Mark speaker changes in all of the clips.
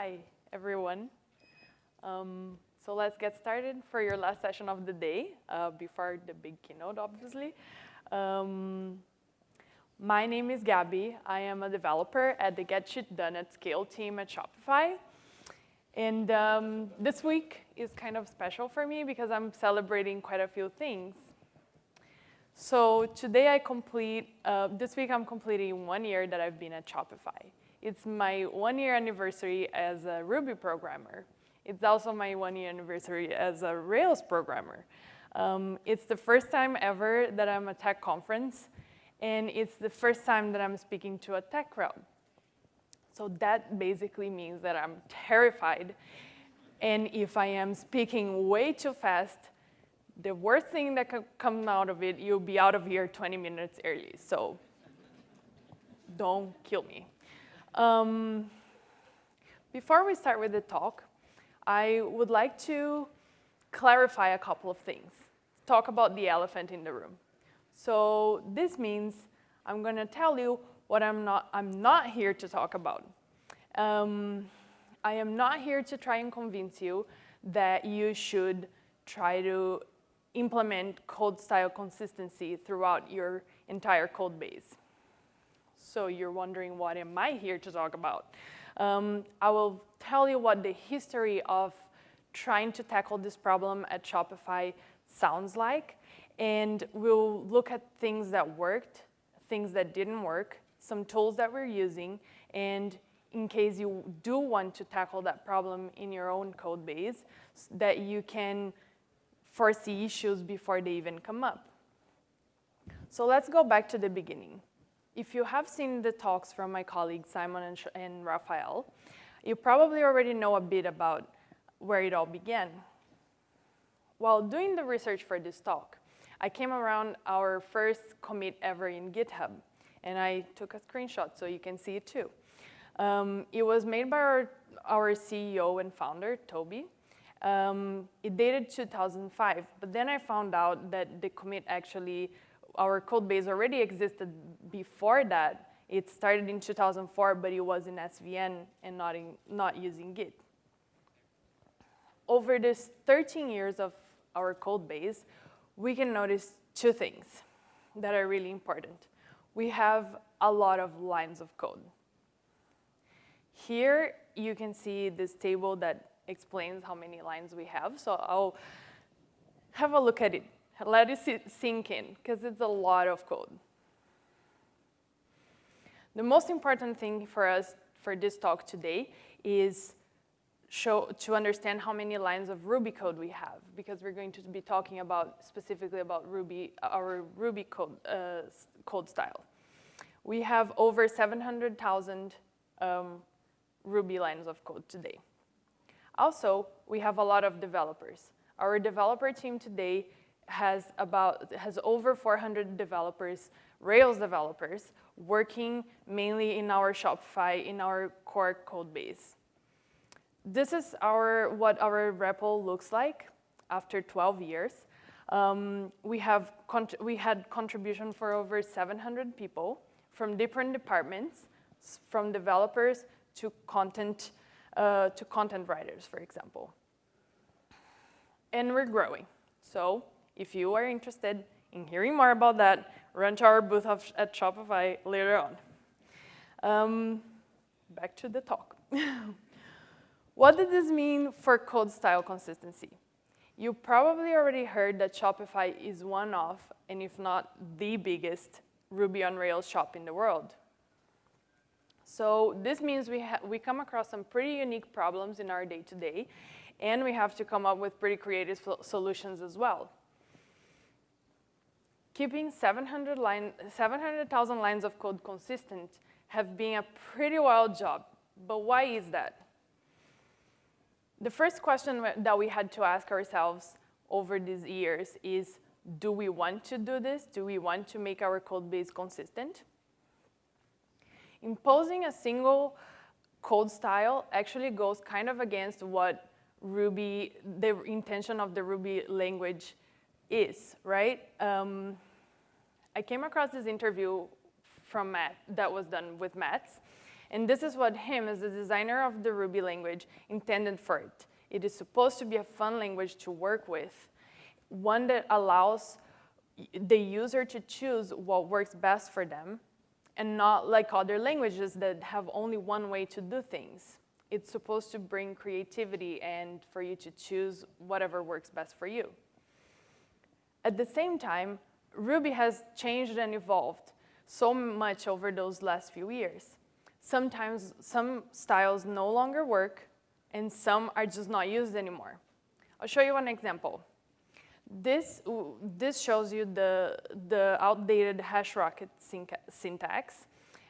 Speaker 1: Hi, everyone. Um, so let's get started for your last session of the day, uh, before the big keynote, obviously. Um, my name is Gabby. I am a developer at the Get Shit Done at Scale team at Shopify. And um, this week is kind of special for me because I'm celebrating quite a few things. So today I complete, uh, this week I'm completing one year that I've been at Shopify. It's my one year anniversary as a Ruby programmer. It's also my one year anniversary as a Rails programmer. Um, it's the first time ever that I'm at tech conference, and it's the first time that I'm speaking to a tech crowd. So that basically means that I'm terrified, and if I am speaking way too fast, the worst thing that could come out of it, you'll be out of here 20 minutes early. So don't kill me. Um, before we start with the talk, I would like to clarify a couple of things. Talk about the elephant in the room. So this means I'm going to tell you what I'm not, I'm not here to talk about. Um, I am not here to try and convince you that you should try to implement code style consistency throughout your entire code base. So you're wondering what am I here to talk about? Um, I will tell you what the history of trying to tackle this problem at Shopify sounds like, and we'll look at things that worked, things that didn't work, some tools that we're using, and in case you do want to tackle that problem in your own code base, that you can foresee issues before they even come up. So let's go back to the beginning. If you have seen the talks from my colleagues Simon and, and Rafael, you probably already know a bit about where it all began. While doing the research for this talk, I came around our first commit ever in GitHub, and I took a screenshot so you can see it too. Um, it was made by our, our CEO and founder, Tobi, um, it dated 2005, but then I found out that the commit actually, our code base already existed before that. It started in 2004, but it was in SVN and not, in, not using Git. Over this 13 years of our code base, we can notice two things that are really important. We have a lot of lines of code. Here, you can see this table that explains how many lines we have. So I'll have a look at it, let it sink in, because it's a lot of code. The most important thing for us for this talk today is show, to understand how many lines of Ruby code we have, because we're going to be talking about specifically about Ruby, our Ruby code, uh, code style. We have over 700,000 um, Ruby lines of code today. Also, we have a lot of developers. Our developer team today has about has over 400 developers, Rails developers, working mainly in our Shopify, in our core code base. This is our what our repo looks like after 12 years. Um, we, have we had contribution for over 700 people from different departments, from developers to content uh, to content writers, for example. And we're growing. So if you are interested in hearing more about that, run to our booth at Shopify later on. Um, back to the talk. what did this mean for code style consistency? You probably already heard that Shopify is one of, and if not the biggest, Ruby on Rails shop in the world. So this means we, we come across some pretty unique problems in our day-to-day, -day, and we have to come up with pretty creative solutions as well. Keeping 700,000 line, 700, lines of code consistent have been a pretty wild job, but why is that? The first question that we had to ask ourselves over these years is, do we want to do this? Do we want to make our code base consistent? imposing a single code style actually goes kind of against what Ruby, the intention of the Ruby language is, right? Um, I came across this interview from Matt that was done with Matz, And this is what him, as the designer of the Ruby language, intended for it. It is supposed to be a fun language to work with, one that allows the user to choose what works best for them, and not like other languages that have only one way to do things. It's supposed to bring creativity and for you to choose whatever works best for you. At the same time, Ruby has changed and evolved so much over those last few years. Sometimes some styles no longer work and some are just not used anymore. I'll show you one example. This, this shows you the, the outdated HashRocket syntax.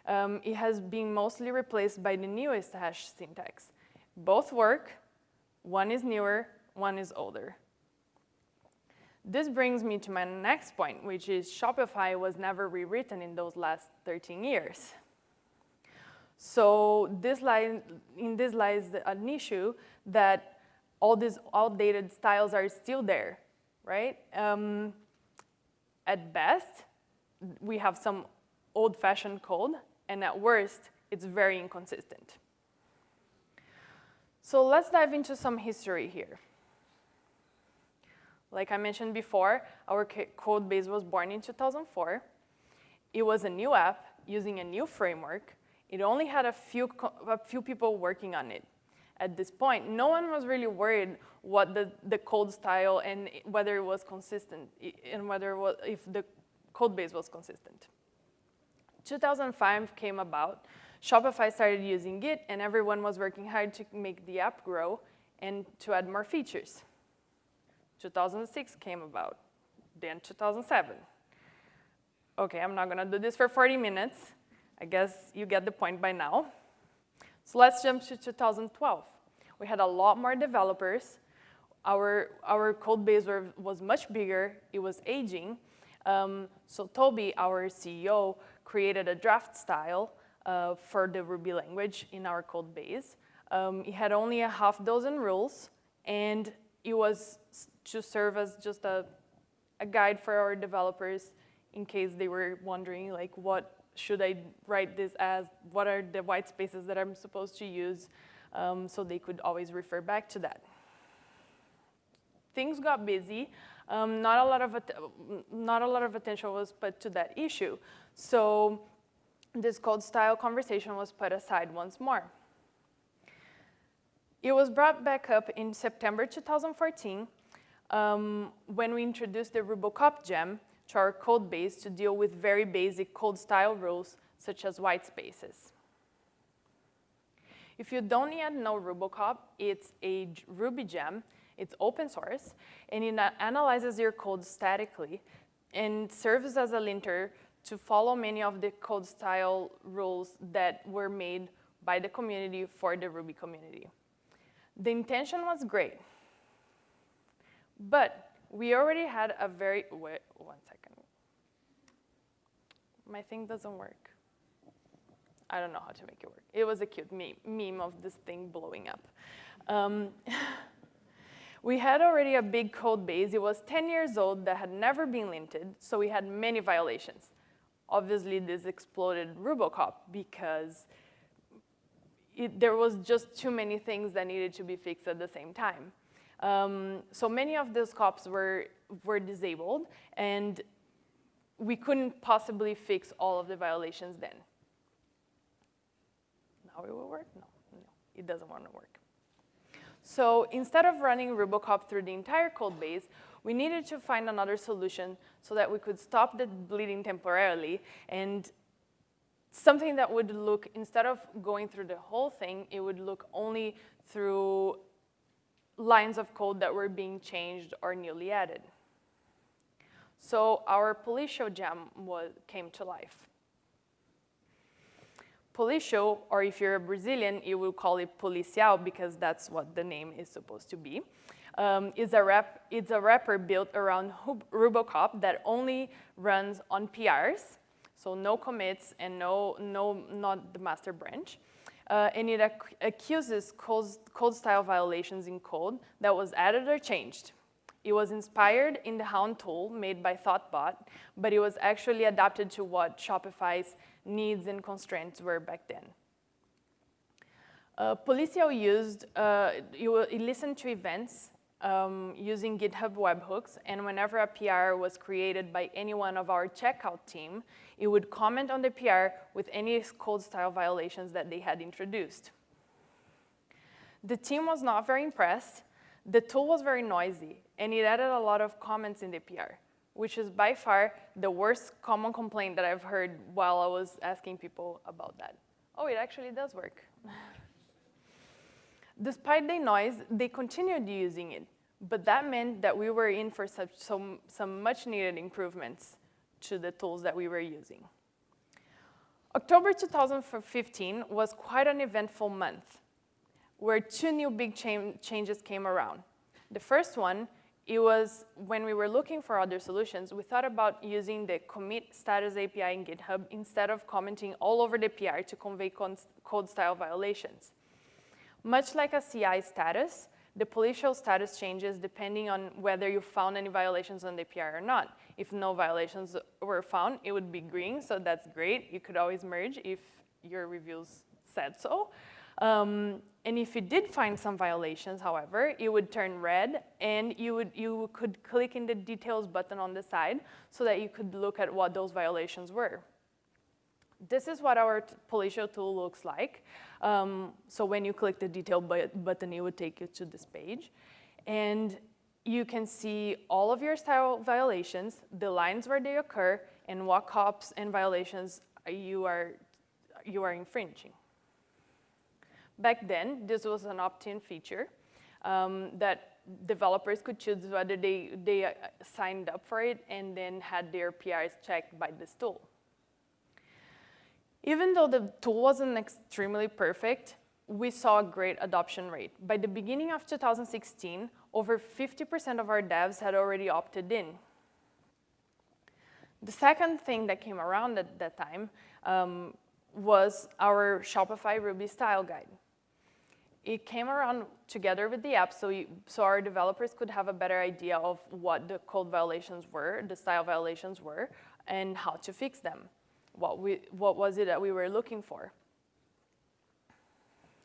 Speaker 1: Um, it has been mostly replaced by the newest hash syntax. Both work, one is newer, one is older. This brings me to my next point, which is Shopify was never rewritten in those last 13 years. So this line, in this lies an issue that all these outdated styles are still there, right? Um, at best, we have some old-fashioned code, and at worst, it's very inconsistent. So let's dive into some history here. Like I mentioned before, our code base was born in 2004. It was a new app using a new framework it only had a few, a few people working on it. At this point, no one was really worried what the, the code style and whether it was consistent and whether was, if the code base was consistent. 2005 came about, Shopify started using Git and everyone was working hard to make the app grow and to add more features. 2006 came about, then 2007. Okay, I'm not gonna do this for 40 minutes. I guess you get the point by now. So let's jump to 2012. We had a lot more developers. Our, our code base were, was much bigger. It was aging. Um, so Tobi, our CEO, created a draft style uh, for the Ruby language in our code base. Um, it had only a half dozen rules, and it was to serve as just a, a guide for our developers in case they were wondering like what should I write this as, what are the white spaces that I'm supposed to use, um, so they could always refer back to that. Things got busy. Um, not, a lot of not a lot of attention was put to that issue. So this code style conversation was put aside once more. It was brought back up in September 2014 um, when we introduced the Rubocop gem, to our code base to deal with very basic code style rules, such as white spaces. If you don't yet know Rubocop, it's a Ruby gem. It's open source, and it analyzes your code statically and serves as a linter to follow many of the code style rules that were made by the community for the Ruby community. The intention was great, but we already had a very, wait, one second my thing doesn't work. I don't know how to make it work. It was a cute meme, meme of this thing blowing up. Um, we had already a big code base. It was 10 years old that had never been linted, so we had many violations. Obviously, this exploded Rubocop because it, there was just too many things that needed to be fixed at the same time. Um, so many of those cops were, were disabled, and we couldn't possibly fix all of the violations then. Now it will work? No, no, it doesn't want to work. So instead of running Rubocop through the entire code base, we needed to find another solution so that we could stop the bleeding temporarily and something that would look, instead of going through the whole thing, it would look only through lines of code that were being changed or newly added. So our Policial gem was, came to life. Policial, or if you're a Brazilian, you will call it policial because that's what the name is supposed to be, um, is a rep, it's a wrapper built around Rubocop that only runs on PRs, so no commits and no, no not the master branch. Uh, and it ac accuses code, code style violations in code that was added or changed. It was inspired in the Hound tool made by Thoughtbot, but it was actually adapted to what Shopify's needs and constraints were back then. Uh, used, uh, it listened to events um, using GitHub webhooks, and whenever a PR was created by anyone of our checkout team, it would comment on the PR with any code style violations that they had introduced. The team was not very impressed. The tool was very noisy, and it added a lot of comments in the PR, which is by far the worst common complaint that I've heard while I was asking people about that. Oh, it actually does work. Despite the noise, they continued using it, but that meant that we were in for such, some, some much needed improvements to the tools that we were using. October 2015 was quite an eventful month where two new big cha changes came around. The first one, it was when we were looking for other solutions, we thought about using the commit status API in GitHub instead of commenting all over the PR to convey code style violations. Much like a CI status, the Policial status changes depending on whether you found any violations on the PR or not. If no violations were found, it would be green, so that's great. You could always merge if your reviews said so. Um, and if you did find some violations, however, it would turn red and you, would, you could click in the details button on the side so that you could look at what those violations were. This is what our Policial tool looks like. Um, so when you click the detail button, it would take you to this page. And you can see all of your style violations, the lines where they occur, and what cops and violations you are, you are infringing. Back then, this was an opt-in feature um, that developers could choose whether they, they uh, signed up for it and then had their PRs checked by this tool. Even though the tool wasn't extremely perfect, we saw a great adoption rate. By the beginning of 2016, over 50% of our devs had already opted in. The second thing that came around at that time um, was our Shopify Ruby style guide. It came around together with the app so, you, so our developers could have a better idea of what the code violations were, the style violations were, and how to fix them what, we, what was it that we were looking for.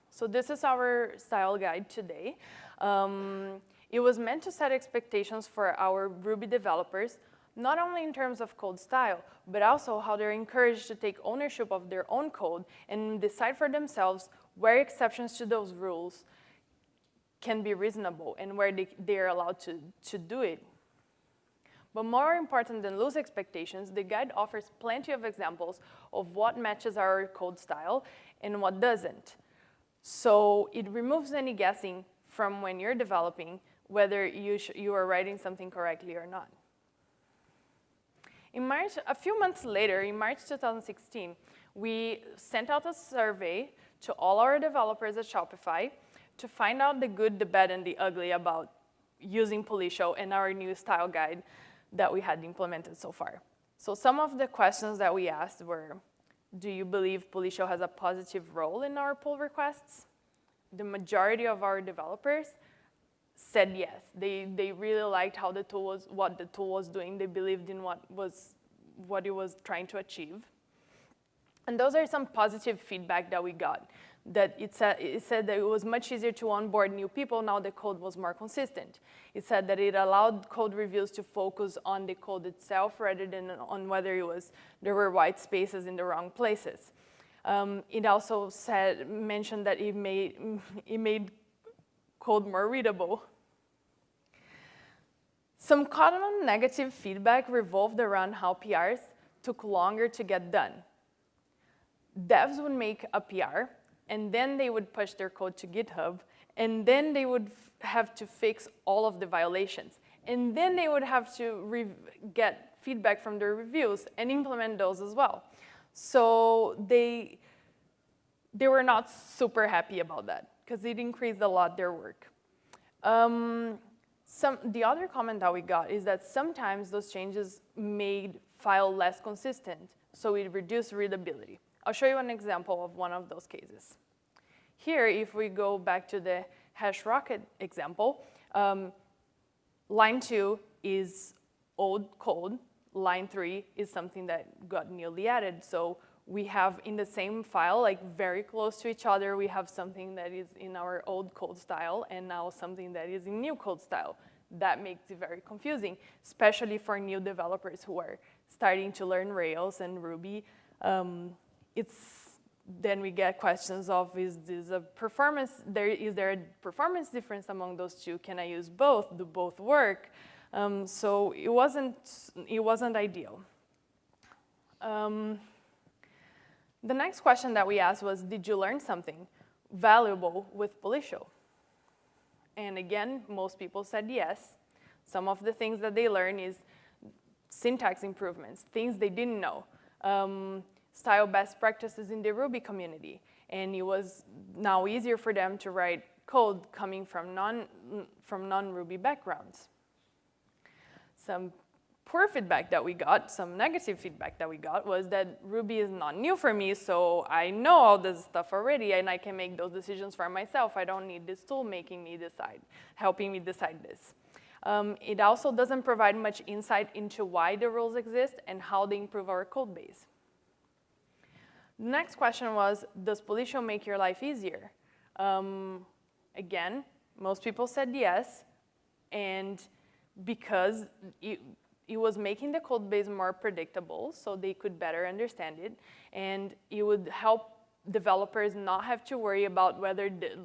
Speaker 1: So this is our style guide today. Um, it was meant to set expectations for our Ruby developers, not only in terms of code style, but also how they're encouraged to take ownership of their own code and decide for themselves where exceptions to those rules can be reasonable and where they, they're allowed to, to do it. But more important than loose expectations, the guide offers plenty of examples of what matches our code style and what doesn't. So it removes any guessing from when you're developing whether you, you are writing something correctly or not. In March, a few months later, in March 2016, we sent out a survey to all our developers at Shopify to find out the good, the bad, and the ugly about using Policial and our new style guide that we had implemented so far. So some of the questions that we asked were, do you believe Policial has a positive role in our pull requests? The majority of our developers said yes. They, they really liked how the tool was, what the tool was doing. They believed in what, was, what it was trying to achieve. And those are some positive feedback that we got that it said, it said that it was much easier to onboard new people now the code was more consistent. It said that it allowed code reviews to focus on the code itself rather than on whether it was, there were white spaces in the wrong places. Um, it also said, mentioned that it made, it made code more readable. Some common negative feedback revolved around how PRs took longer to get done. Devs would make a PR and then they would push their code to GitHub, and then they would have to fix all of the violations. And then they would have to get feedback from their reviews and implement those as well. So they, they were not super happy about that because it increased a lot their work. Um, some, the other comment that we got is that sometimes those changes made file less consistent, so it reduced readability. I'll show you an example of one of those cases. Here, if we go back to the HashRocket example, um, line two is old code. Line three is something that got newly added. So we have in the same file, like very close to each other, we have something that is in our old code style and now something that is in new code style. That makes it very confusing, especially for new developers who are starting to learn Rails and Ruby. Um, it's then we get questions of is this a performance there is there a performance difference among those two? Can i use both? Do both work? Um, so it wasn't it wasn't ideal. Um, the next question that we asked was did you learn something valuable with Policial and again most people said yes. Some of the things that they learn is syntax improvements things they didn't know. Um, style best practices in the Ruby community. And it was now easier for them to write code coming from non from non-Ruby backgrounds. Some poor feedback that we got, some negative feedback that we got was that Ruby is not new for me, so I know all this stuff already and I can make those decisions for myself. I don't need this tool making me decide, helping me decide this. Um, it also doesn't provide much insight into why the rules exist and how they improve our code base. The next question was, does Policial make your life easier? Um, again, most people said yes, and because it, it was making the code base more predictable so they could better understand it, and it would help developers not have to worry about whether the,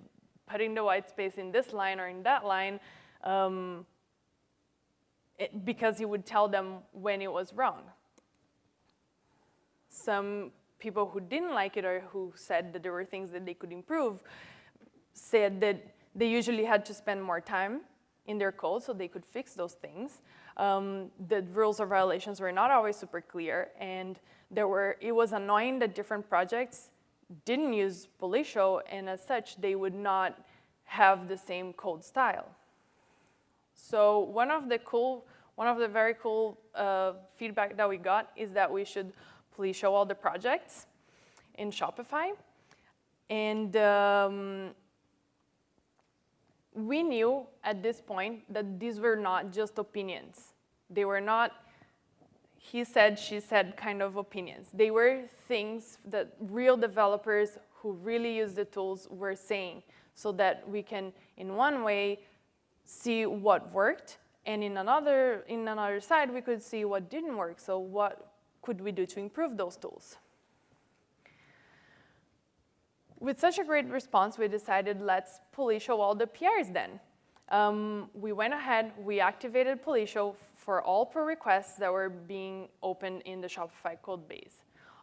Speaker 1: putting the white space in this line or in that line, um, it, because it would tell them when it was wrong. Some people who didn't like it or who said that there were things that they could improve said that they usually had to spend more time in their code so they could fix those things. Um, the rules or violations were not always super clear, and there were, it was annoying that different projects didn't use Policial, and as such, they would not have the same code style. So one of the cool, one of the very cool uh, feedback that we got is that we should please show all the projects in Shopify. And um, we knew at this point that these were not just opinions. They were not he said, she said kind of opinions. They were things that real developers who really use the tools were saying so that we can, in one way, see what worked, and in another, in another side, we could see what didn't work. So what could we do to improve those tools? With such a great response, we decided let's Policial all the PRs then. Um, we went ahead, we activated Policial for all pull requests that were being opened in the Shopify code base.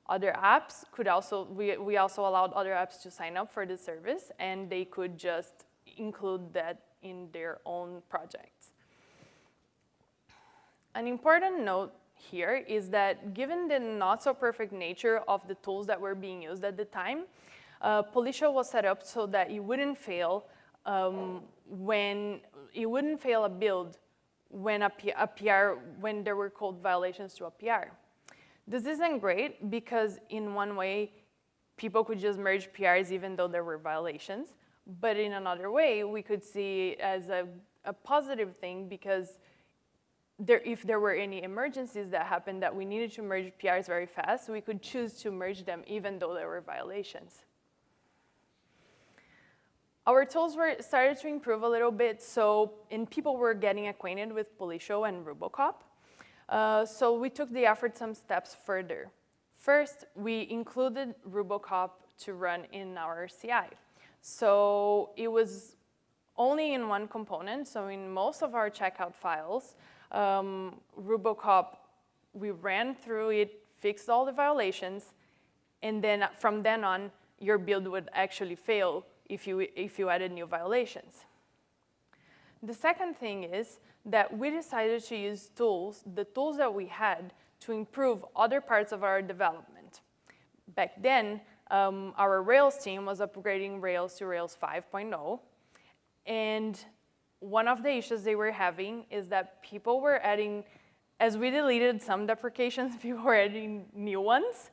Speaker 1: Other apps could also, we, we also allowed other apps to sign up for the service and they could just include that in their own projects. An important note here is that given the not so perfect nature of the tools that were being used at the time, uh, Policial was set up so that it wouldn't fail um, when it wouldn't fail a build when a, P a PR when there were code violations to a PR. This isn't great because in one way, people could just merge PRs even though there were violations. But in another way, we could see as a, a positive thing because there, if there were any emergencies that happened that we needed to merge PRs very fast, we could choose to merge them even though there were violations. Our tools were started to improve a little bit, so and people were getting acquainted with Policial and Rubocop. Uh, so we took the effort some steps further. First, we included Rubocop to run in our CI. So it was only in one component, so in most of our checkout files, um, Rubocop, we ran through it, fixed all the violations, and then from then on, your build would actually fail if you, if you added new violations. The second thing is that we decided to use tools, the tools that we had, to improve other parts of our development. Back then, um, our Rails team was upgrading Rails to Rails 5.0, and one of the issues they were having is that people were adding, as we deleted some deprecations, people were adding new ones,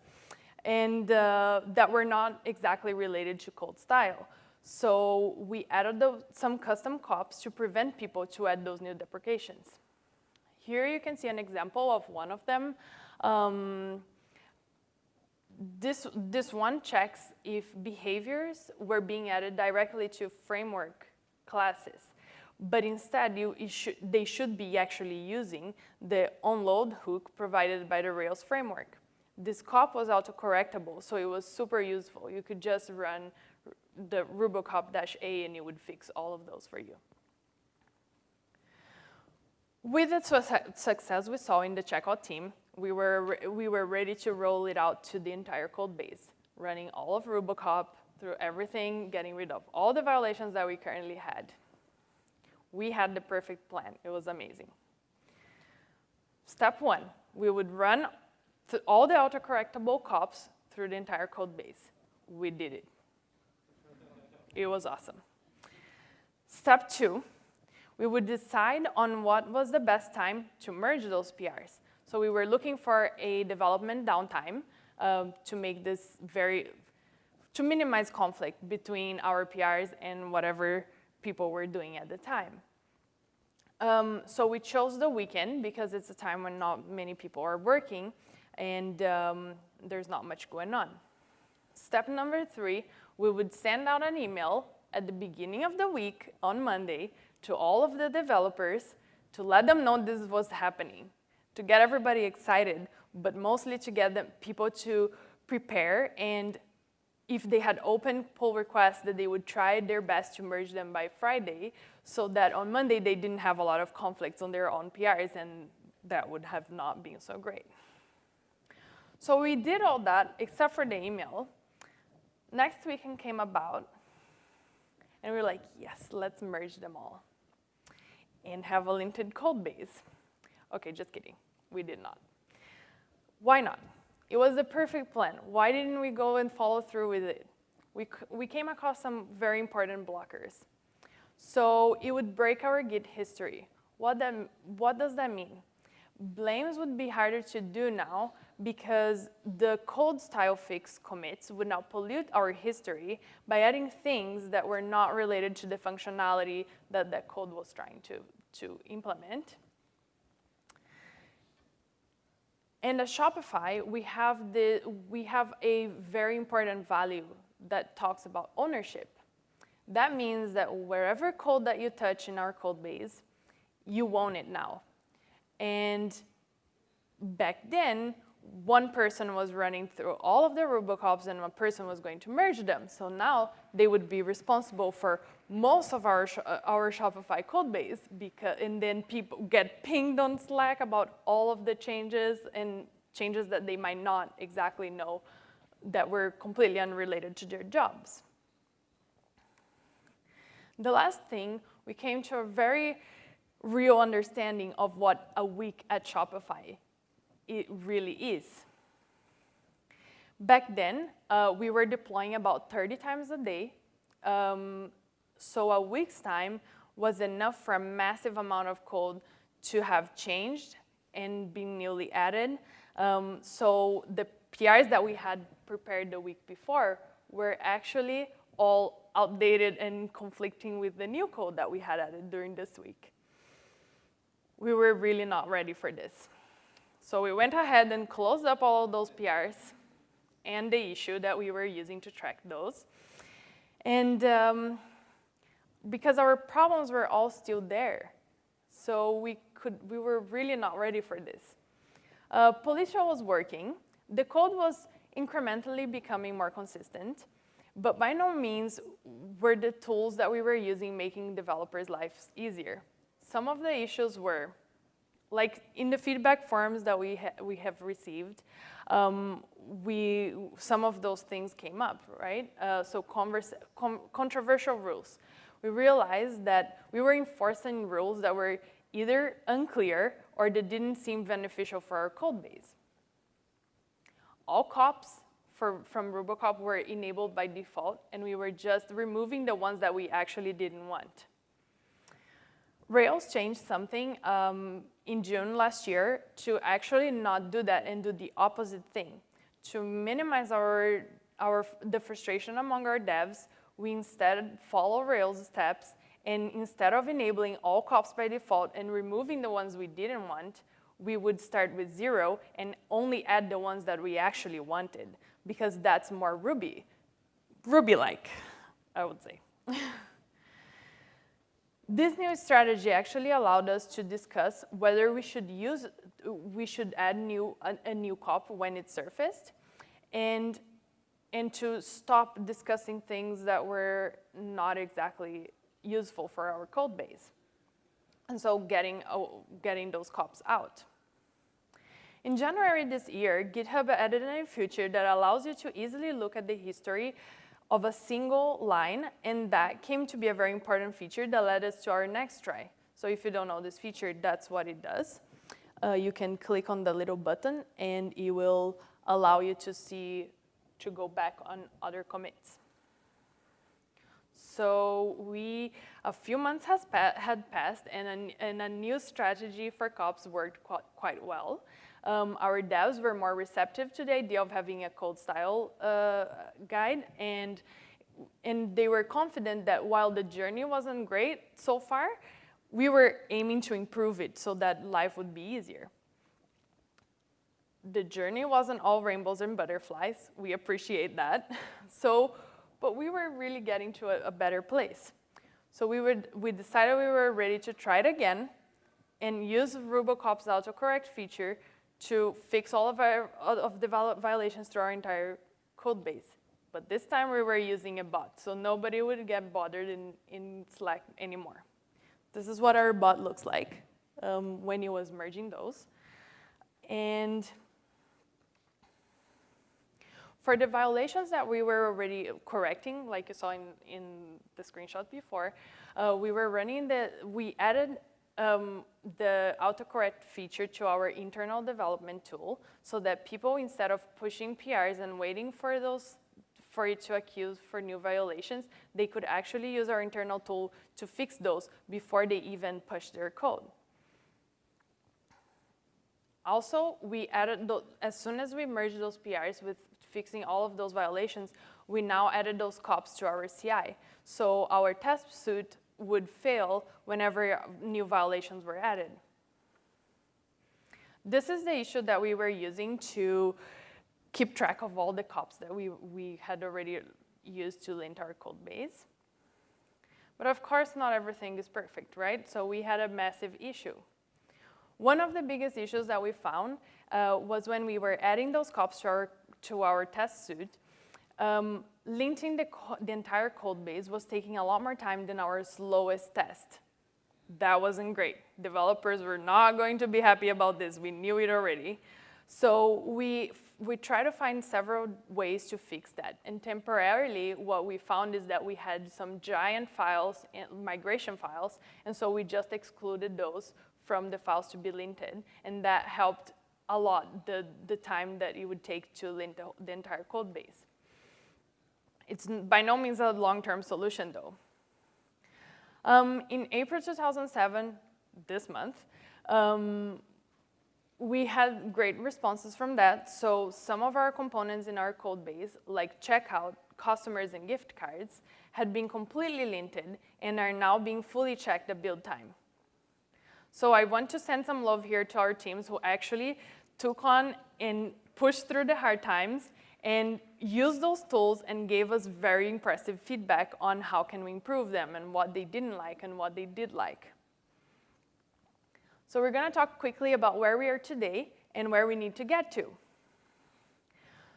Speaker 1: and uh, that were not exactly related to code style. So we added the, some custom cops to prevent people to add those new deprecations. Here you can see an example of one of them. Um, this, this one checks if behaviors were being added directly to framework classes. But instead, you, should, they should be actually using the onload hook provided by the Rails framework. This cop was autocorrectable, so it was super useful. You could just run the rubocop-a and it would fix all of those for you. With the success we saw in the checkout team, we were, we were ready to roll it out to the entire code base, running all of Rubocop through everything, getting rid of all the violations that we currently had. We had the perfect plan. It was amazing. Step one, we would run all the autocorrectable cops through the entire code base. We did it. It was awesome. Step two, we would decide on what was the best time to merge those PRs. So we were looking for a development downtime uh, to make this very, to minimize conflict between our PRs and whatever people were doing at the time. Um, so we chose the weekend because it's a time when not many people are working and um, there's not much going on. Step number three, we would send out an email at the beginning of the week on Monday to all of the developers to let them know this was happening, to get everybody excited, but mostly to get them, people to prepare and if they had open pull requests that they would try their best to merge them by Friday so that on Monday they didn't have a lot of conflicts on their own PRs and that would have not been so great. So we did all that except for the email. Next weekend came about and we were like, yes, let's merge them all and have a linted code base. Okay, just kidding. We did not. Why not? It was the perfect plan. Why didn't we go and follow through with it? We, we came across some very important blockers. So it would break our Git history. What, that, what does that mean? Blames would be harder to do now because the code style fix commits would now pollute our history by adding things that were not related to the functionality that that code was trying to, to implement. And at Shopify, we have, the, we have a very important value that talks about ownership. That means that wherever code that you touch in our code base, you own it now. And back then, one person was running through all of the Rubocops and one person was going to merge them. So now they would be responsible for most of our, uh, our Shopify code base because, and then people get pinged on Slack about all of the changes and changes that they might not exactly know that were completely unrelated to their jobs. The last thing, we came to a very real understanding of what a week at Shopify it really is. Back then, uh, we were deploying about 30 times a day. Um, so a week's time was enough for a massive amount of code to have changed and been newly added. Um, so the PRs that we had prepared the week before were actually all outdated and conflicting with the new code that we had added during this week. We were really not ready for this. So we went ahead and closed up all of those PRs and the issue that we were using to track those. And um, because our problems were all still there, so we, could, we were really not ready for this. Uh, Policial was working. The code was incrementally becoming more consistent, but by no means were the tools that we were using making developers' lives easier. Some of the issues were like in the feedback forms that we, ha we have received, um, we, some of those things came up, right? Uh, so com controversial rules. We realized that we were enforcing rules that were either unclear or that didn't seem beneficial for our code base. All cops for, from Rubocop were enabled by default, and we were just removing the ones that we actually didn't want. Rails changed something um, in June last year to actually not do that and do the opposite thing. To minimize our, our, the frustration among our devs, we instead follow Rails steps and instead of enabling all cops by default and removing the ones we didn't want, we would start with zero and only add the ones that we actually wanted. because that's more Ruby, Ruby-like, I would say. this new strategy actually allowed us to discuss whether we should use, we should add new, a, a new cop when it surfaced, and, and to stop discussing things that were not exactly useful for our code base. And so getting, oh, getting those cops out. In January this year, GitHub added a new feature that allows you to easily look at the history of a single line, and that came to be a very important feature that led us to our next try. So if you don't know this feature, that's what it does. Uh, you can click on the little button, and it will allow you to see, to go back on other commits. So we, a few months has pa had passed, and a, and a new strategy for cops worked quite, quite well um, our devs were more receptive to the idea of having a code style uh, guide and and they were confident that while the journey wasn't great so far, we were aiming to improve it so that life would be easier. The journey wasn't all rainbows and butterflies. We appreciate that. so, but we were really getting to a, a better place. So we, would, we decided we were ready to try it again and use Rubocop's autocorrect feature to fix all of, our, of the violations through our entire code base. But this time we were using a bot, so nobody would get bothered in, in Slack anymore. This is what our bot looks like um, when it was merging those. And for the violations that we were already correcting, like you saw in, in the screenshot before, uh, we were running the, we added um, the autocorrect feature to our internal development tool so that people, instead of pushing PRs and waiting for those for it to accuse for new violations, they could actually use our internal tool to fix those before they even push their code. Also, we added, as soon as we merged those PRs with fixing all of those violations, we now added those cops to our CI. So our test suite would fail whenever new violations were added. This is the issue that we were using to keep track of all the cops that we, we had already used to lint our code base. But of course, not everything is perfect, right? So we had a massive issue. One of the biggest issues that we found uh, was when we were adding those cops to our, to our test suite, um, linting the, the entire code base was taking a lot more time than our slowest test. That wasn't great. Developers were not going to be happy about this. We knew it already. So we, we tried to find several ways to fix that. And temporarily, what we found is that we had some giant files, migration files, and so we just excluded those from the files to be linted. And that helped a lot the, the time that it would take to lint the, the entire code base. It's by no means a long-term solution, though. Um, in April 2007, this month, um, we had great responses from that. So some of our components in our code base, like checkout, customers, and gift cards, had been completely linted and are now being fully checked at build time. So I want to send some love here to our teams who actually took on and pushed through the hard times and used those tools and gave us very impressive feedback on how can we improve them and what they didn't like and what they did like. So we're going to talk quickly about where we are today and where we need to get to.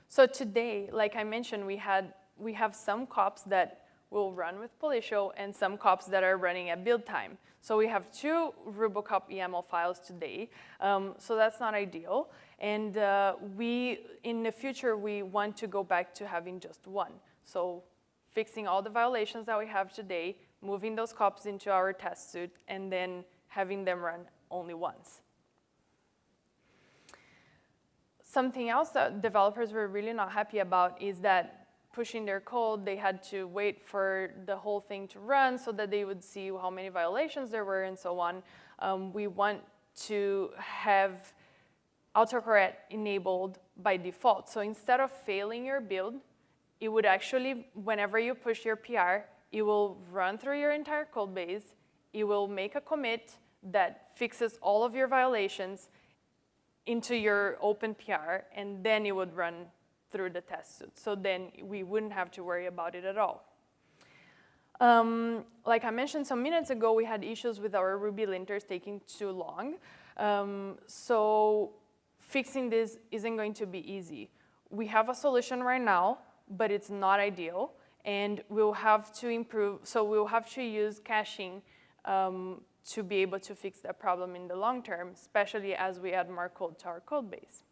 Speaker 1: So today, like I mentioned, we, had, we have some cops that will run with Policial and some cops that are running at build time. So we have two Rubocop YAML files today, um, so that's not ideal. And uh, we, in the future, we want to go back to having just one. So fixing all the violations that we have today, moving those cops into our test suite, and then having them run only once. Something else that developers were really not happy about is that pushing their code, they had to wait for the whole thing to run so that they would see how many violations there were and so on. Um, we want to have autocorrect enabled by default. So instead of failing your build, it would actually, whenever you push your PR, it will run through your entire code base, it will make a commit that fixes all of your violations into your open PR, and then it would run through the test suite. So then we wouldn't have to worry about it at all. Um, like I mentioned some minutes ago, we had issues with our Ruby linters taking too long. Um, so fixing this isn't going to be easy. We have a solution right now, but it's not ideal. And we'll have to improve, so we'll have to use caching um, to be able to fix that problem in the long term, especially as we add more code to our code base.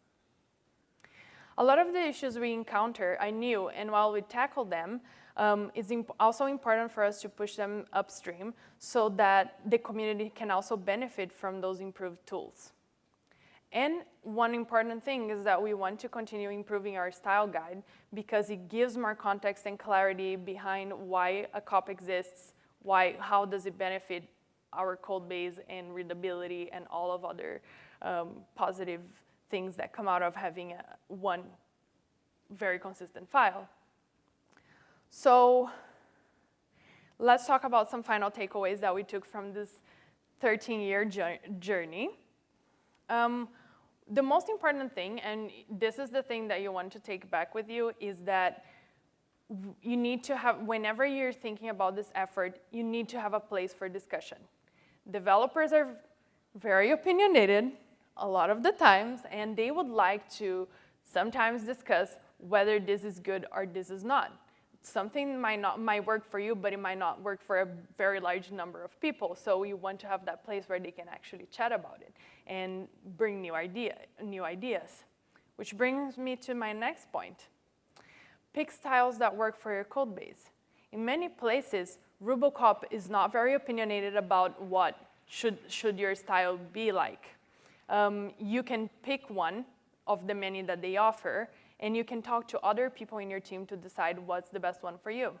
Speaker 1: A lot of the issues we encounter I knew, and while we tackle them, um, it's imp also important for us to push them upstream so that the community can also benefit from those improved tools. And one important thing is that we want to continue improving our style guide because it gives more context and clarity behind why a COP exists, why, how does it benefit our code base and readability and all of other um, positive things that come out of having a, one very consistent file. So let's talk about some final takeaways that we took from this 13-year journey. Um, the most important thing, and this is the thing that you want to take back with you, is that you need to have, whenever you're thinking about this effort, you need to have a place for discussion. Developers are very opinionated a lot of the times, and they would like to sometimes discuss whether this is good or this is not. Something might, not, might work for you, but it might not work for a very large number of people. So you want to have that place where they can actually chat about it and bring new, idea, new ideas. Which brings me to my next point. Pick styles that work for your code base. In many places, Rubocop is not very opinionated about what should, should your style be like. Um, you can pick one of the many that they offer, and you can talk to other people in your team to decide what's the best one for you.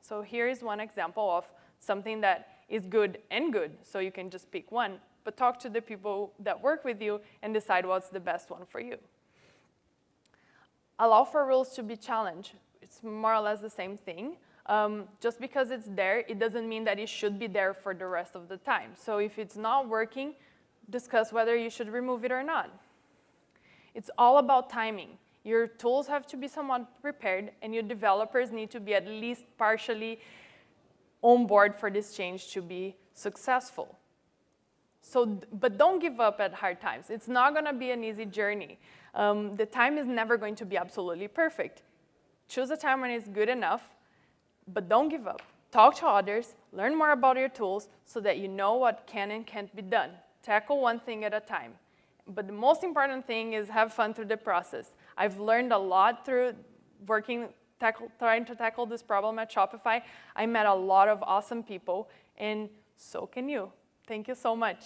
Speaker 1: So here is one example of something that is good and good, so you can just pick one, but talk to the people that work with you and decide what's the best one for you. Allow for rules to be challenged. It's more or less the same thing. Um, just because it's there, it doesn't mean that it should be there for the rest of the time. So if it's not working, discuss whether you should remove it or not. It's all about timing. Your tools have to be somewhat prepared, and your developers need to be at least partially on board for this change to be successful. So, but don't give up at hard times. It's not going to be an easy journey. Um, the time is never going to be absolutely perfect. Choose a time when it's good enough, but don't give up. Talk to others, learn more about your tools so that you know what can and can't be done. Tackle one thing at a time. But the most important thing is have fun through the process. I've learned a lot through working, tackle, trying to tackle this problem at Shopify. I met a lot of awesome people, and so can you. Thank you so much.